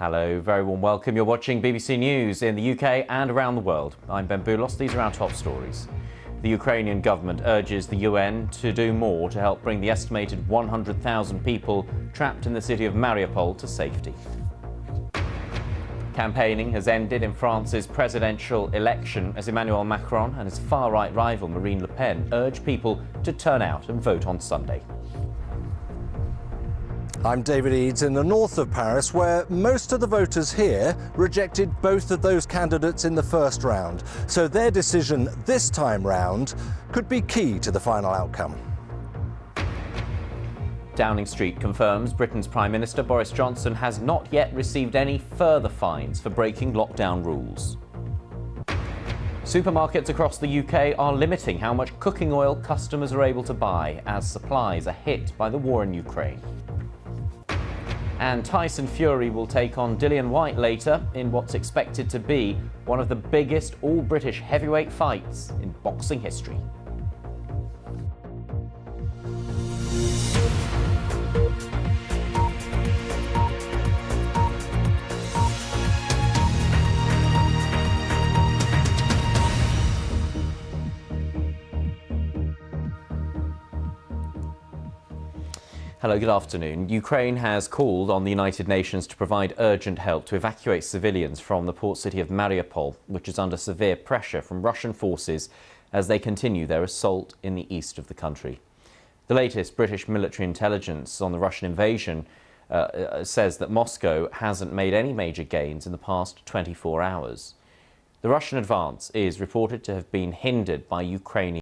Hello, very warm welcome. You're watching BBC News in the UK and around the world. I'm Ben Boulos. These are our top stories. The Ukrainian government urges the UN to do more to help bring the estimated 100,000 people trapped in the city of Mariupol to safety. Campaigning has ended in France's presidential election as Emmanuel Macron and his far-right rival Marine Le Pen urge people to turn out and vote on Sunday. I'm David Eades in the north of Paris, where most of the voters here rejected both of those candidates in the first round. So their decision this time round could be key to the final outcome. Downing Street confirms Britain's Prime Minister Boris Johnson has not yet received any further fines for breaking lockdown rules. Supermarkets across the UK are limiting how much cooking oil customers are able to buy as supplies are hit by the war in Ukraine. And Tyson Fury will take on Dillian Whyte later in what's expected to be one of the biggest all-British heavyweight fights in boxing history. Hello, good afternoon. Ukraine has called on the United Nations to provide urgent help to evacuate civilians from the port city of Mariupol, which is under severe pressure from Russian forces as they continue their assault in the east of the country. The latest British military intelligence on the Russian invasion uh, uh says that Moscow hasn't made any major gains in the past 24 hours. The Russian advance is reported to have been hindered by Ukrainian